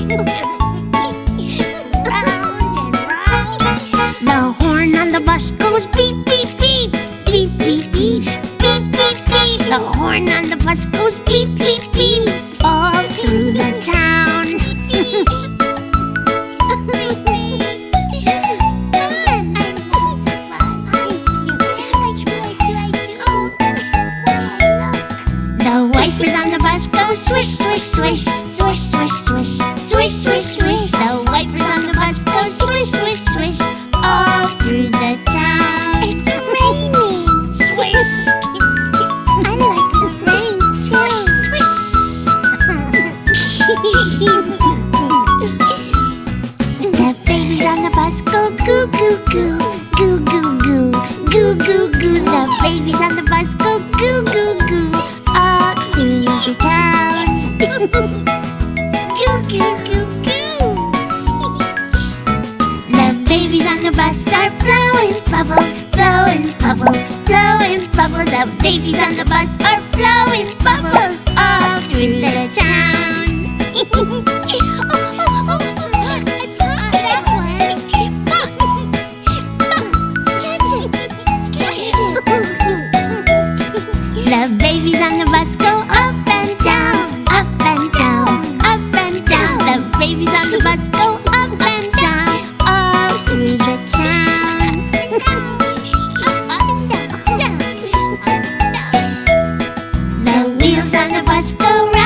the horn on the bus goes beep, beep, beep. Beep, beep, beep. Beep, beep, beep. The horn on the bus goes wipers on the bus go swish, swish, swish, swish, swish, swish, swish, swish, swish. The wipers on the bus go swish, swish, swish, all through the town. It's raining. Swish. I like the rain. Swish, swish. the babies on the bus go blowing bubbles, blowing bubbles, blowing bubbles. The babies on the bus are blowing bubbles all through the town. on the bus go round.